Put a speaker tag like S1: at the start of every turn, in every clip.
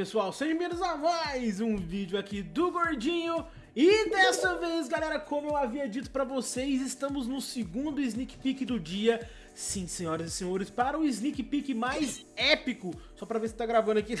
S1: pessoal, sejam bem-vindos a mais um vídeo aqui do Gordinho. E dessa vez galera, como eu havia dito pra vocês, estamos no segundo sneak peek do dia. Sim, senhoras e senhores, para o sneak peek mais épico Só pra ver se tá gravando aqui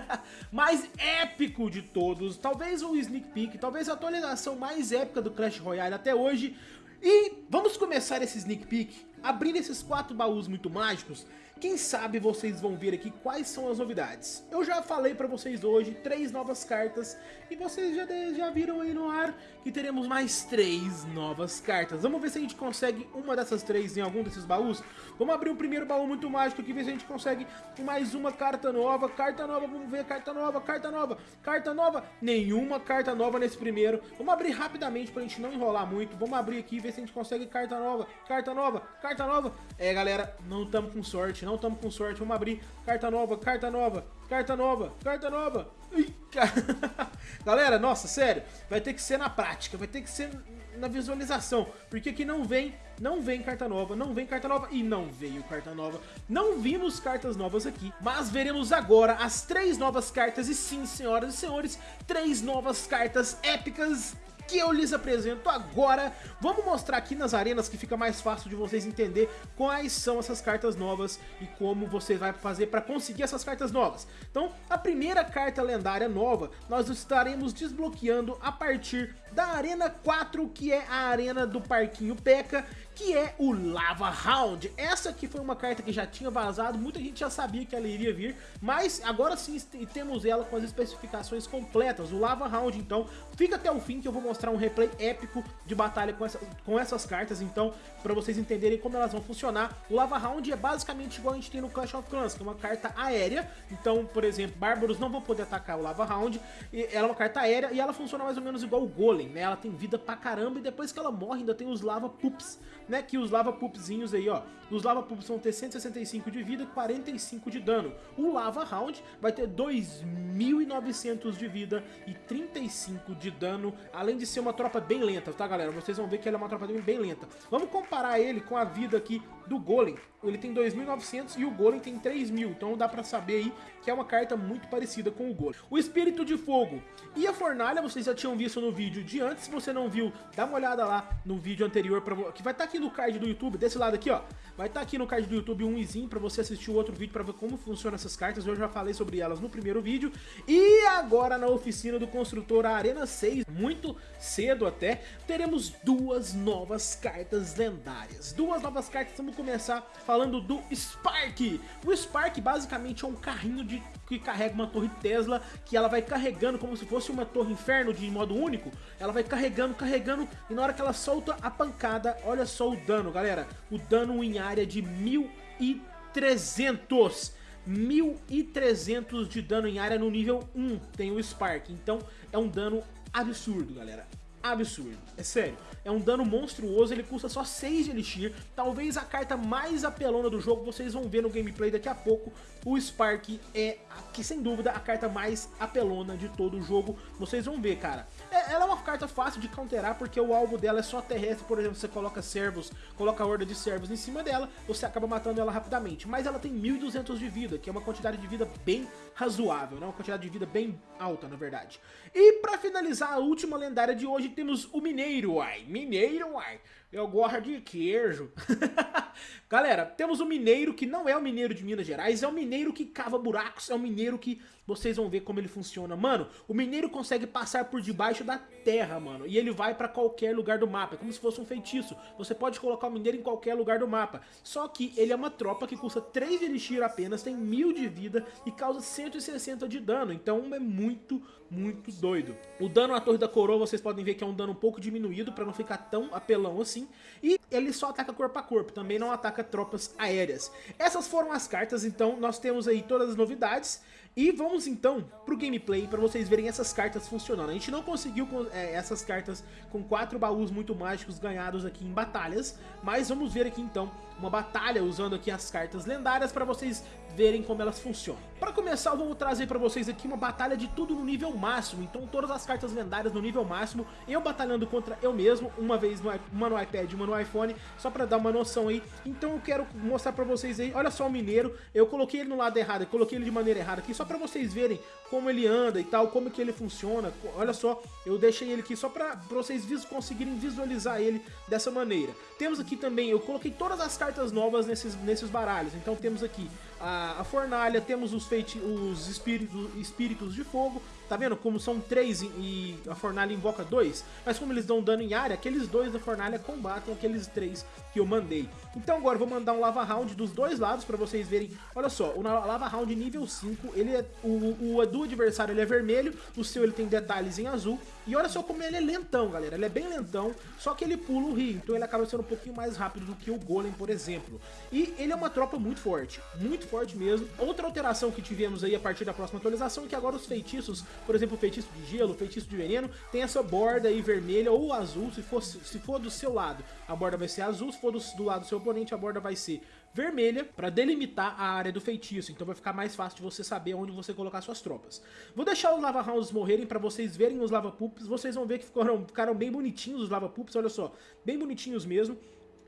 S1: Mais épico de todos. Talvez o sneak peek, talvez a atualização mais épica do Clash Royale até hoje. E vamos começar esse sneak peek abrindo esses quatro baús muito mágicos quem sabe vocês vão ver aqui quais são as novidades. Eu já falei pra vocês hoje três novas cartas e vocês já, já viram aí no ar que teremos mais três novas cartas. Vamos ver se a gente consegue uma dessas três em algum desses baús. Vamos abrir o primeiro baú muito mágico aqui, ver se a gente consegue mais uma carta nova. Carta nova, vamos ver, carta nova, carta nova, carta nova. Nenhuma carta nova nesse primeiro. Vamos abrir rapidamente pra gente não enrolar muito. Vamos abrir aqui, ver se a gente consegue carta nova, carta nova, carta nova. É galera, não estamos com sorte não estamos com sorte. Vamos abrir. Carta nova, carta nova, carta nova, carta nova. Galera, nossa, sério. Vai ter que ser na prática, vai ter que ser na visualização. Porque aqui não vem, não vem carta nova, não vem carta nova e não veio carta nova. Não vimos cartas novas aqui, mas veremos agora as três novas cartas. E sim, senhoras e senhores, três novas cartas épicas que eu lhes apresento agora. Vamos mostrar aqui nas arenas que fica mais fácil de vocês entender quais são essas cartas novas e como você vai fazer para conseguir essas cartas novas. Então, a primeira carta lendária nova nós estaremos desbloqueando a partir da Arena 4, que é a arena do Parquinho Peca, que é o Lava Round. Essa aqui foi uma carta que já tinha vazado, muita gente já sabia que ela iria vir, mas agora sim temos ela com as especificações completas, o Lava Round, então fica até o fim que eu vou mostrar um replay épico de batalha com, essa, com essas cartas, então, para vocês entenderem como elas vão funcionar. O Lava Round é basicamente igual a gente tem no Clash of Clans, que é uma carta aérea, então, por exemplo, Bárbaros não vão poder atacar o Lava Round, ela é uma carta aérea e ela funciona mais ou menos igual o Golem, né, ela tem vida pra caramba e depois que ela morre ainda tem os Lava Poops, né, que os Lava Pupzinhos aí, ó, os Lava Pups vão ter 165 de vida e 45 de dano. O Lava Round vai ter 2.900 de vida e 35 de dano, além de ser uma tropa bem lenta, tá galera? Vocês vão ver que ela é uma tropa bem lenta. Vamos comparar ele com a vida aqui do Golem. Ele tem 2.900 e o Golem tem 3.000, então dá pra saber aí que é uma carta muito parecida com o Golem. O Espírito de Fogo e a Fornalha, vocês já tinham visto no vídeo de antes, se você não viu, dá uma olhada lá no vídeo anterior, pra, que vai estar tá aqui no card do YouTube, desse lado aqui, ó. Vai estar tá aqui no card do YouTube um izinho pra você assistir o outro vídeo pra ver como funcionam essas cartas, eu já falei sobre elas no primeiro vídeo. E agora na oficina do construtor Arena 6, muito cedo até, teremos duas novas cartas lendárias. Duas novas cartas, vamos começar falando do Spark. O Spark basicamente é um carrinho de, que carrega uma torre Tesla, que ela vai carregando como se fosse uma torre inferno de modo único. Ela vai carregando, carregando, e na hora que ela solta a pancada, olha só o dano, galera. O dano em área de 1300. 1300 de dano em área no nível 1 tem o Spark, então é um dano absurdo, galera absurdo. É sério, é um dano monstruoso, ele custa só 6 de Elixir, talvez a carta mais apelona do jogo, vocês vão ver no gameplay daqui a pouco, o Spark é, que sem dúvida, a carta mais apelona de todo o jogo, vocês vão ver, cara. Ela é uma carta fácil de counterar, porque o alvo dela é só terrestre, por exemplo, você coloca servos, coloca a horda de servos em cima dela, você acaba matando ela rapidamente, mas ela tem 1200 de vida, que é uma quantidade de vida bem razoável, né? uma quantidade de vida bem alta, na verdade. E pra finalizar, a última lendária de hoje temos o Mineiro, ai, Mineiro, ai, eu gosto de queijo. Galera, temos o mineiro que não é o mineiro de Minas Gerais, é o mineiro que cava buracos, é o mineiro que vocês vão ver como ele funciona. Mano, o mineiro consegue passar por debaixo da terra, mano, e ele vai pra qualquer lugar do mapa, é como se fosse um feitiço. Você pode colocar o mineiro em qualquer lugar do mapa, só que ele é uma tropa que custa 3 de elixir apenas, tem 1000 de vida e causa 160 de dano, então é muito, muito doido. O dano à torre da coroa vocês podem ver que é um dano um pouco diminuído pra não ficar tão apelão assim, e ele só ataca corpo a corpo, também não ataca tropas aéreas. Essas foram as cartas, então nós temos aí todas as novidades. E vamos então pro gameplay para vocês verem essas cartas funcionando. A gente não conseguiu é, essas cartas com quatro baús muito mágicos ganhados aqui em batalhas, mas vamos ver aqui então uma batalha usando aqui as cartas lendárias para vocês verem como elas funcionam. Para começar eu vou trazer para vocês aqui uma batalha de tudo no nível máximo, então todas as cartas lendárias no nível máximo, eu batalhando contra eu mesmo, uma vez no, uma no iPad uma no iPhone, só pra dar uma noção aí. Então eu quero mostrar pra vocês aí, olha só o Mineiro, eu coloquei ele no lado errado, eu coloquei ele de maneira errada aqui, só pra vocês verem como ele anda e tal, como que ele funciona. Olha só, eu deixei ele aqui só pra vocês vis conseguirem visualizar ele dessa maneira. Temos aqui também, eu coloquei todas as cartas novas nesses, nesses baralhos, então temos aqui a, a fornalha, temos os, feiti os espíritos, espíritos de fogo, Tá vendo como são três e a fornalha invoca dois? Mas como eles dão dano em área, aqueles dois da fornalha combatem aqueles três que eu mandei. Então agora eu vou mandar um Lava Round dos dois lados pra vocês verem. Olha só, o Lava Round nível 5, ele é, o, o do adversário ele é vermelho, o seu ele tem detalhes em azul. E olha só como ele é lentão, galera. Ele é bem lentão, só que ele pula o rio, então ele acaba sendo um pouquinho mais rápido do que o Golem, por exemplo. E ele é uma tropa muito forte, muito forte mesmo. Outra alteração que tivemos aí a partir da próxima atualização é que agora os feitiços por exemplo, feitiço de gelo, feitiço de veneno, tem essa borda aí vermelha ou azul, se for, se for do seu lado, a borda vai ser azul, se for do, do lado do seu oponente, a borda vai ser vermelha para delimitar a área do feitiço, então vai ficar mais fácil de você saber onde você colocar suas tropas. Vou deixar os Lava Rounds morrerem para vocês verem os Lava Poops, vocês vão ver que ficaram, ficaram bem bonitinhos os Lava Poops, olha só, bem bonitinhos mesmo.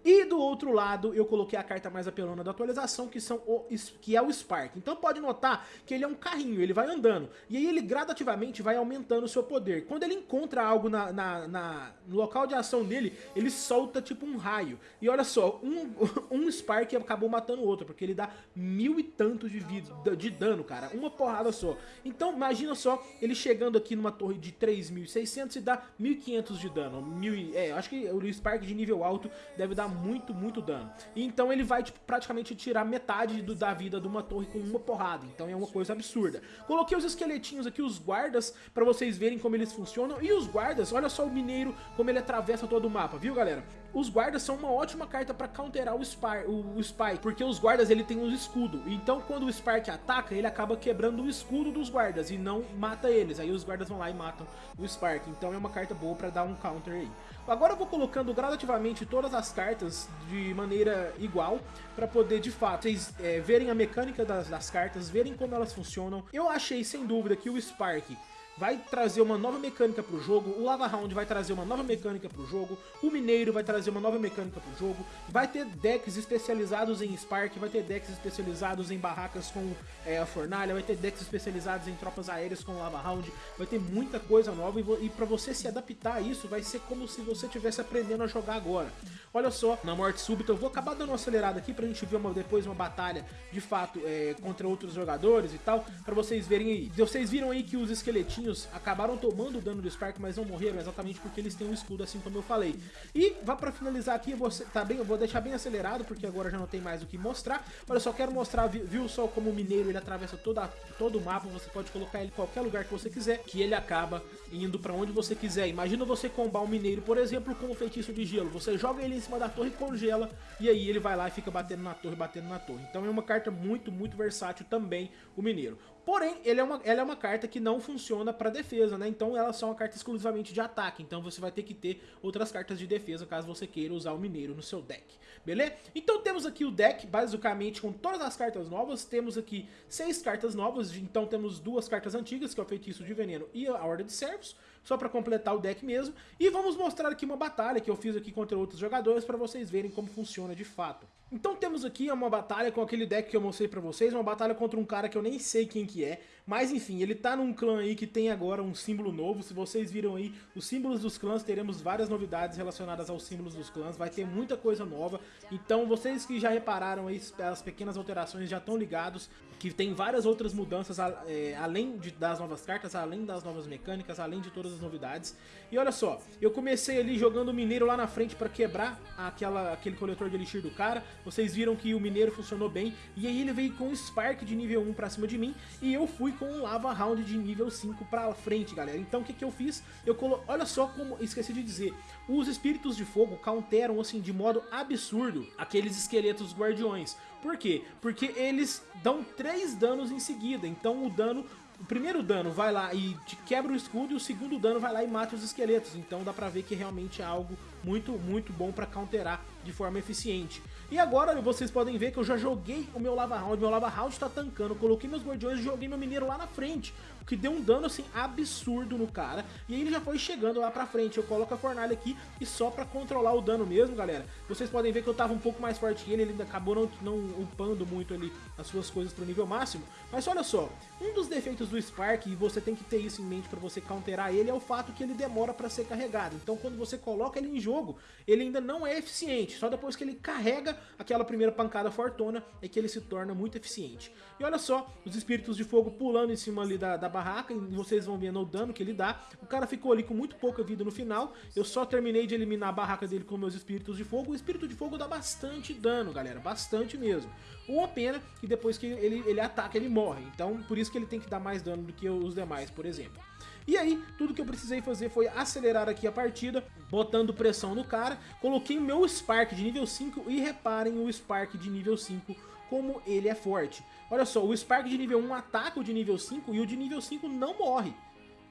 S1: E do outro lado eu coloquei a carta mais apelona da atualização, que, são o, que é o Spark. Então pode notar que ele é um carrinho, ele vai andando. E aí ele gradativamente vai aumentando o seu poder. Quando ele encontra algo na, na, na, no local de ação dele, ele solta tipo um raio. E olha só, um, um Spark acabou matando o outro, porque ele dá mil e tantos de, vida, de dano, cara. Uma porrada só. Então imagina só ele chegando aqui numa torre de 3.600 e dá 1.500 de dano. Mil, é, acho que o Spark de nível alto deve dar muito, muito dano. E então ele vai tipo, praticamente tirar metade do, da vida de uma torre com uma porrada. Então é uma coisa absurda. Coloquei os esqueletinhos aqui, os guardas, pra vocês verem como eles funcionam. E os guardas, olha só o mineiro, como ele atravessa todo o mapa, viu galera? Os guardas são uma ótima carta pra counterar o, Spy, o, o Spike, porque os guardas ele tem um escudo. Então quando o Spark ataca, ele acaba quebrando o escudo dos guardas e não mata eles. Aí os guardas vão lá e matam o Spark. Então é uma carta boa pra dar um counter aí. Agora eu vou colocando gradativamente todas as cartas de maneira igual, para poder de fato vocês é, verem a mecânica das, das cartas, verem como elas funcionam. Eu achei sem dúvida que o Spark vai trazer uma nova mecânica pro jogo, o Lava Round vai trazer uma nova mecânica pro jogo, o Mineiro vai trazer uma nova mecânica pro jogo, vai ter decks especializados em Spark, vai ter decks especializados em barracas com é, a Fornalha, vai ter decks especializados em tropas aéreas com Lava Round, vai ter muita coisa nova e, e para você se adaptar a isso vai ser como se você estivesse aprendendo a jogar agora. Olha só, na morte súbita, eu vou acabar dando uma acelerada aqui pra gente ver uma, depois uma batalha de fato é, contra outros jogadores e tal, pra vocês verem aí. Vocês viram aí que os esqueletinhos acabaram tomando o dano do Spark, mas não morreram exatamente porque eles têm um escudo, assim como eu falei. E vá pra finalizar aqui, eu vou, tá bem, eu vou deixar bem acelerado, porque agora já não tem mais o que mostrar. Olha só, quero mostrar, viu só como o mineiro ele atravessa toda, todo o mapa, você pode colocar ele em qualquer lugar que você quiser, que ele acaba indo pra onde você quiser. Imagina você combar um mineiro, por exemplo, com o feitiço de gelo. Você joga ele em cima da torre, congela, e aí ele vai lá e fica batendo na torre, batendo na torre. Então é uma carta muito, muito versátil também, o Mineiro. Porém, ele é uma, ela é uma carta que não funciona para defesa, né? Então ela é uma carta exclusivamente de ataque. Então você vai ter que ter outras cartas de defesa caso você queira usar o Mineiro no seu deck, beleza? Então temos aqui o deck, basicamente, com todas as cartas novas. Temos aqui seis cartas novas, então temos duas cartas antigas, que é o Feitiço de Veneno e a Horda de Servos só para completar o deck mesmo. E vamos mostrar aqui uma batalha que eu fiz aqui contra outros jogadores para vocês verem como funciona de fato. Então temos aqui uma batalha com aquele deck que eu mostrei pra vocês, uma batalha contra um cara que eu nem sei quem que é, mas enfim, ele tá num clã aí que tem agora um símbolo novo, se vocês viram aí os símbolos dos clãs, teremos várias novidades relacionadas aos símbolos dos clãs, vai ter muita coisa nova, então vocês que já repararam aí as pequenas alterações já estão ligados, que tem várias outras mudanças é, além de, das novas cartas, além das novas mecânicas, além de todas as novidades. E olha só, eu comecei ali jogando o Mineiro lá na frente para quebrar aquela, aquele coletor de Elixir do cara, vocês viram que o Mineiro funcionou bem, e aí ele veio com o Spark de nível 1 pra cima de mim, e eu fui com o Lava Round de nível 5 pra frente, galera. Então o que, que eu fiz? Eu colo... Olha só como, esqueci de dizer, os Espíritos de Fogo counteram, assim, de modo absurdo, aqueles esqueletos guardiões. Por quê? Porque eles dão 3 danos em seguida, então o dano o primeiro dano vai lá e quebra o escudo e o segundo dano vai lá e mata os esqueletos. Então dá pra ver que realmente é algo muito, muito bom pra counterar de forma eficiente. E agora vocês podem ver que eu já joguei o meu Lava Round, meu Lava Round tá tancando, coloquei meus guardiões e joguei meu mineiro lá na frente, o que deu um dano assim absurdo no cara, e aí ele já foi chegando lá pra frente, eu coloco a fornalha aqui e só pra controlar o dano mesmo, galera, vocês podem ver que eu tava um pouco mais forte que ele, ele acabou não, não upando muito ali as suas coisas pro nível máximo, mas olha só, um dos defeitos do Spark, e você tem que ter isso em mente pra você counterar ele, é o fato que ele demora pra ser carregado, então quando você coloca ele em jogo, ele ainda não é eficiente, só depois que ele carrega aquela primeira pancada fortuna é que ele se torna muito eficiente. E olha só, os espíritos de fogo pulando em cima ali da, da barraca, e vocês vão vendo o dano que ele dá. O cara ficou ali com muito pouca vida no final, eu só terminei de eliminar a barraca dele com meus espíritos de fogo. O espírito de fogo dá bastante dano, galera, bastante mesmo. Uma pena que depois que ele, ele ataca, ele morre. Então, por isso que ele tem que dar mais dano do que os demais, por exemplo. E aí, tudo que eu precisei fazer foi acelerar aqui a partida, botando pressão no cara. Coloquei o meu Spark de nível 5 e reparem o Spark de nível 5 como ele é forte. Olha só, o Spark de nível 1 ataca o de nível 5 e o de nível 5 não morre.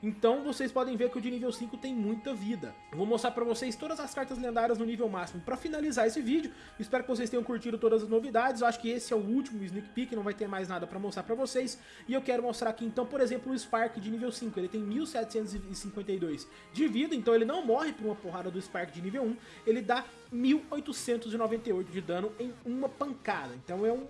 S1: Então vocês podem ver que o de nível 5 tem muita vida. Vou mostrar pra vocês todas as cartas lendárias no nível máximo pra finalizar esse vídeo. Espero que vocês tenham curtido todas as novidades. Eu acho que esse é o último sneak peek, não vai ter mais nada pra mostrar pra vocês. E eu quero mostrar aqui então, por exemplo, o Spark de nível 5. Ele tem 1752 de vida, então ele não morre por uma porrada do Spark de nível 1. Ele dá 1898 de dano em uma pancada. Então é um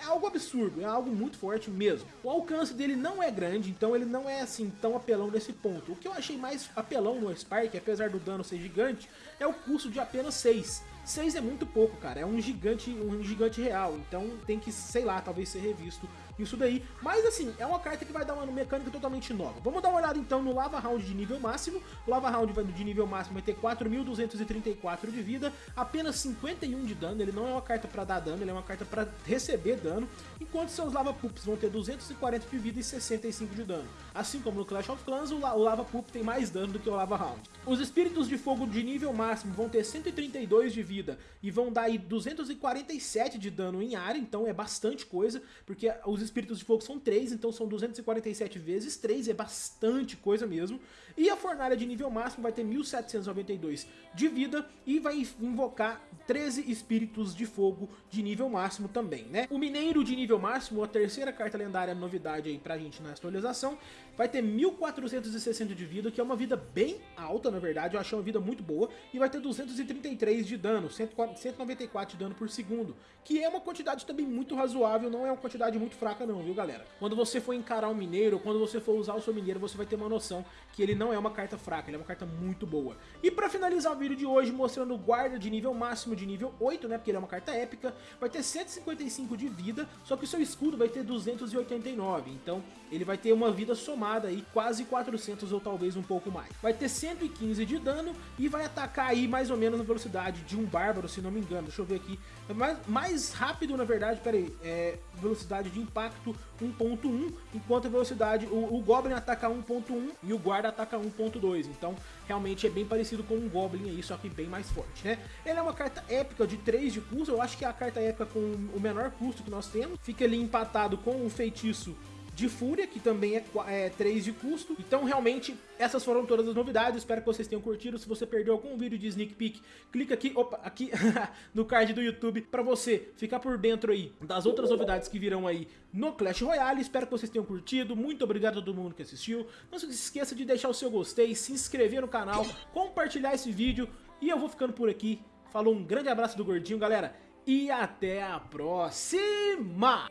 S1: é algo absurdo, é algo muito forte mesmo. O alcance dele não é grande, então ele não é assim tão apelão nesse ponto. O que eu achei mais apelão no Spark, apesar do dano ser gigante, é o custo de apenas 6. 6 é muito pouco, cara, é um gigante, um gigante real, então tem que, sei lá, talvez ser revisto isso daí. Mas assim, é uma carta que vai dar uma mecânica totalmente nova. Vamos dar uma olhada então no Lava Round de nível máximo. O Lava Round de nível máximo vai ter 4.234 de vida, apenas 51 de dano. Ele não é uma carta para dar dano, ele é uma carta para receber dano. Enquanto seus Lava Poops vão ter 240 de vida e 65 de dano. Assim como no Clash of Clans, o Lava Poop tem mais dano do que o Lava Round. Os Espíritos de Fogo de nível máximo vão ter 132 de vida e vão dar aí 247 de dano em área, então é bastante coisa, porque os espíritos de fogo são 3, então são 247 vezes 3, é bastante coisa mesmo. E a fornalha de nível máximo vai ter 1792 de vida e vai invocar 13 espíritos de fogo de nível máximo também, né? O mineiro de nível máximo, a terceira carta lendária novidade aí pra gente na atualização, vai ter 1460 de vida, que é uma vida bem alta, na verdade, eu achei uma vida muito boa, e vai ter 233 de dano, 194 de dano por segundo, que é uma quantidade também muito razoável, não é uma quantidade muito fraca não, viu galera? Quando você for encarar um mineiro, quando você for usar o seu mineiro, você vai ter uma noção que ele não é uma carta fraca, ele é uma carta muito boa. E pra finalizar o vídeo de hoje, mostrando o guarda de nível máximo de nível 8, né, porque ele é uma carta épica, vai ter 155 de vida, só que o seu escudo vai ter 289, então ele vai ter uma vida somada aí, quase 400 ou talvez um pouco mais. Vai ter 115 de dano e vai atacar aí mais ou menos na velocidade de um bárbaro, se não me engano, deixa eu ver aqui, mais, mais rápido na verdade, peraí, é velocidade de impacto 1.1, enquanto a velocidade, o, o Goblin ataca 1.1 e o guarda ataca 1.2, então realmente é bem parecido com um Goblin aí, só que bem mais forte, né? Ele é uma carta épica de 3 de custo, eu acho que é a carta épica com o menor custo que nós temos, fica ali empatado com o feitiço de Fúria, que também é, é 3 de custo. Então, realmente, essas foram todas as novidades. Espero que vocês tenham curtido. Se você perdeu algum vídeo de Sneak Peek, clica aqui, opa, aqui no card do YouTube para você ficar por dentro aí das outras novidades que virão aí no Clash Royale. Espero que vocês tenham curtido. Muito obrigado a todo mundo que assistiu. Não se esqueça de deixar o seu gostei, se inscrever no canal, compartilhar esse vídeo. E eu vou ficando por aqui. Falou, um grande abraço do Gordinho, galera. E até a próxima!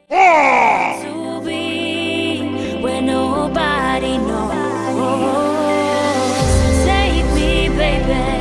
S2: where nobody knows. Save me, baby.